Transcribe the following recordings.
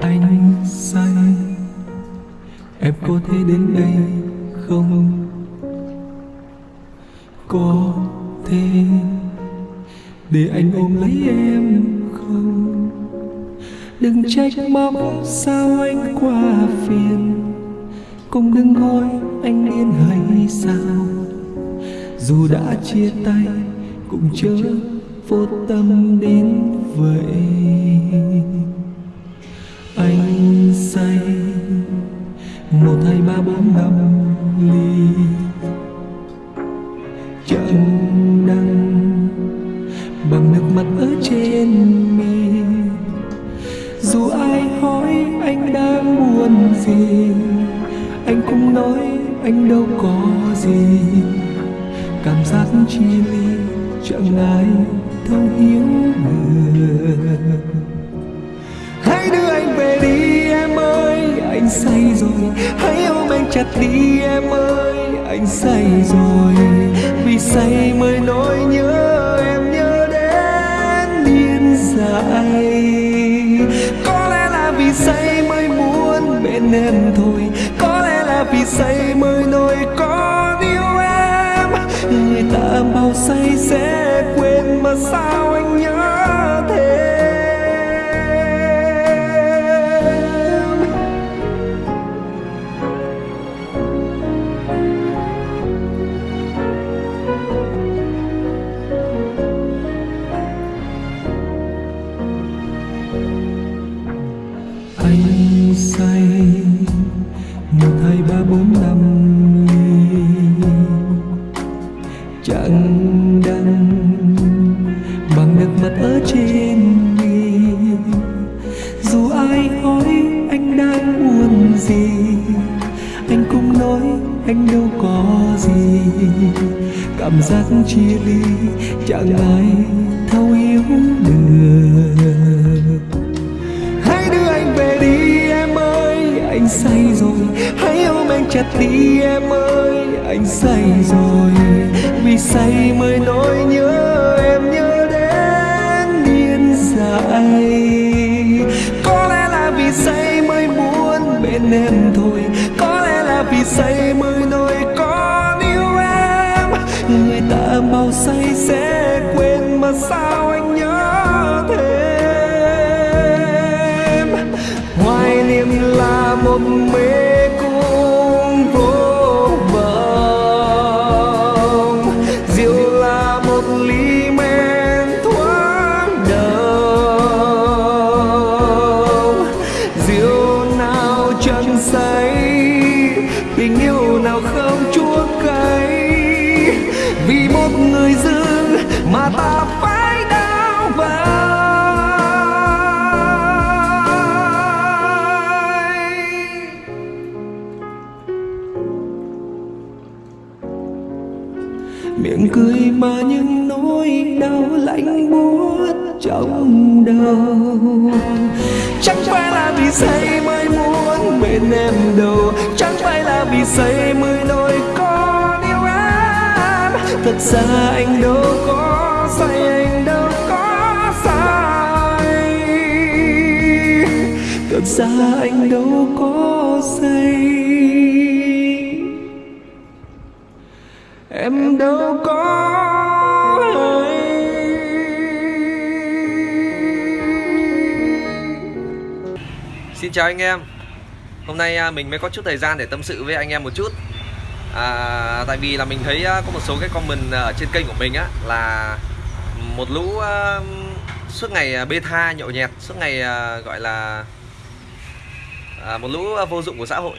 anh say. Em có thể đến đây không? Có thể. Để anh ôm lấy em không? Đừng trách móc sao anh qua phiền. Cũng đừng hỏi anh điên hay sao. Dù đã chia tay, cũng chớ vô tâm đến vậy. Ba bốn năm ly. Chẳng đăng bằng nước mắt ở trên mi. Dù ai hỏi anh đang buồn gì, anh cũng nói anh đâu có gì. Cảm giác chia ly chẳng ai thấu hiểu được. Hãy đưa anh về say rồi. Hãy ôm anh chặt đi em ơi, Anh say rồi. Vì say mới nỗi nhớ Em nhớ đến điên dại Có lẽ là vì say mới muốn bên em thôi. Có lẽ là vì say mới nỗi con yêu em. Người ta bao say sẽ quên mà sao anh nhớ chẳng đắng bằng nước mắt ở trên mi dù ai hỏi anh đang buồn gì, anh cũng nói anh đâu có gì. Cảm giác chia ly chẳng ai thấu hiểu được. Hãy đưa anh về đi em ơi, Anh say rồi. Hãy ôm anh chặt đi em ơi, Anh say rồi say mới nỗi nhớ Em nhớ đến điên dại. Có lẽ là vì say mới muốn bên em thôi. Có lẽ là vì say mới nỗi còn yêu em. Người ta bao say sẽ quên mà sao anh nhớ thêm? Hoài niệm là một mê nào không chua cay vì một người dưng mà ta phải đau vai miệng cười mà những nỗi đau lạnh buốt trong đầu. Chẳng phải là vì say mới muốn bên em đâu chẳng phải là vì say mới xa anh đâu có say, anh đâu có say. Thật ra anh đâu có say. Em đâu có Xin chào anh em. Hôm nay à, mình mới có chút thời gian để tâm sự với anh em một chút à, Tại vì là mình thấy à, có một số cái comment à, ở trên kênh của mình á Là một lũ uh, suốt ngày bê tha nhậu nhẹt Suốt ngày uh, gọi là uh, một lũ vô dụng của xã hội.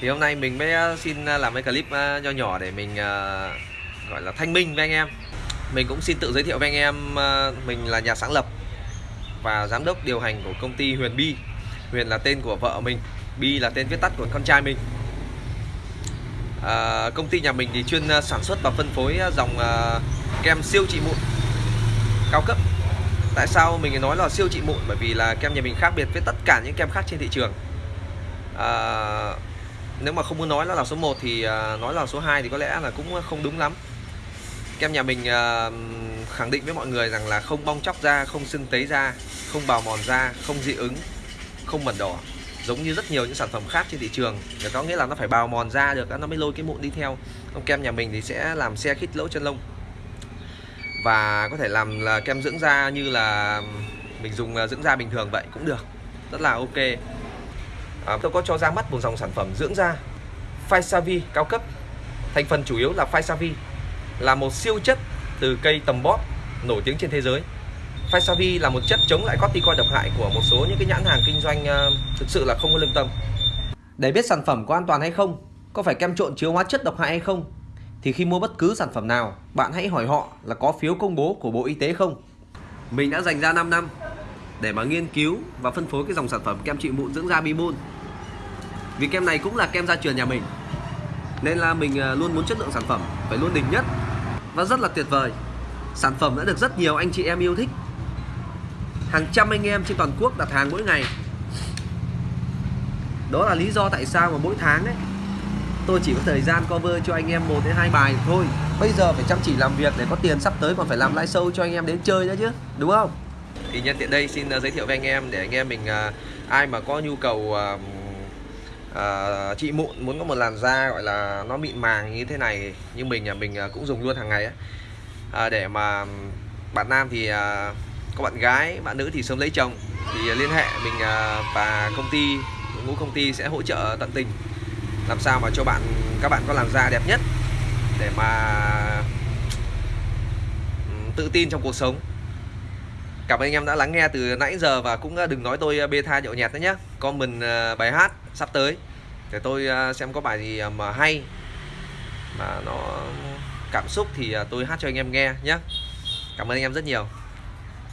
Thì hôm nay mình mới xin làm cái clip nho nhỏ để mình uh, gọi là thanh minh với anh em. Mình cũng xin tự giới thiệu với anh em uh, Mình là nhà sáng lập và giám đốc điều hành của công ty Huyền Bi. Huyền là tên của vợ mình Bi là tên viết tắt của con trai mình à, Công ty nhà mình thì chuyên à, sản xuất và phân phối à, dòng à, kem siêu trị mụn cao cấp. Tại sao mình nói là siêu trị mụn? Bởi vì là kem nhà mình khác biệt với tất cả những kem khác trên thị trường. À, Nếu mà không muốn nói nó là số 1 thì à, nói là số 2 thì có lẽ là cũng không đúng lắm. Kem nhà mình à, khẳng định với mọi người rằng là không bong chóc da, không sưng tấy da, không bào mòn da, không dị ứng, không mẩn đỏ giống như rất nhiều những sản phẩm khác trên thị trường. Để có nghĩa là nó phải bào mòn da được nó mới lôi cái mụn đi theo. Còn kem nhà mình thì sẽ làm xe khít lỗ chân lông. Và có thể làm là kem dưỡng da như là mình dùng à, dưỡng da bình thường vậy cũng được. Rất là ok. À, tôi có cho ra mắt một dòng sản phẩm dưỡng da Physavi cao cấp. Thành phần chủ yếu là Physavi là một siêu chất từ cây tầm bóp nổi tiếng trên thế giới. Physavi là một chất chống lại corticoid độc hại của một số những cái nhãn hàng kinh doanh ờ, thực sự là không có lương tâm. Để biết sản phẩm có an toàn hay không, có phải kem trộn chứa hóa chất độc hại hay không, thì khi mua bất cứ sản phẩm nào, bạn hãy hỏi họ là có phiếu công bố của Bộ Y tế không. Mình đã dành ra 5 năm để mà nghiên cứu và phân phối cái dòng sản phẩm kem trị mụn dưỡng da Bimon. Vì kem này cũng là kem gia truyền nhà mình. Nên là mình ờ, luôn muốn chất lượng sản phẩm phải luôn đỉnh nhất và rất là tuyệt vời. Sản phẩm đã được rất nhiều anh chị em yêu thích hàng trăm anh em trên toàn quốc đặt hàng mỗi ngày. Đó là lý do tại sao mà mỗi tháng đấy tôi chỉ có thời gian cover cho anh em một đến hai bài thôi. Bây giờ phải chăm chỉ làm việc để có tiền sắp tới còn phải làm live show cho anh em đến chơi nữa chứ đúng không? Thì nhân tiện đây xin à, giới thiệu với anh em để anh em mình uh, ai mà có nhu cầu à, uh, uh, trị mụn muốn có một làn da gọi là nó mịn màng như thế này như mình nhà mình uh, cũng dùng luôn hàng ngày ấy. Uh, để mà bạn nam thì uh, có bạn gái, bạn nữ thì sớm lấy chồng. Thì à, liên hệ mình à, và công ty, ngũ công ty sẽ hỗ trợ tận tình. Làm sao mà cho bạn, các bạn có làn da đẹp nhất để mà tự tin trong cuộc sống. Cảm ơn anh em đã lắng nghe từ nãy giờ và cũng à, đừng nói tôi bê tha nhậu nhẹt nữa nhé comment bài hát sắp tới để tôi xem có bài gì mà hay, mà nó cảm xúc thì tôi hát cho anh em nghe nhé cảm ơn anh em rất nhiều.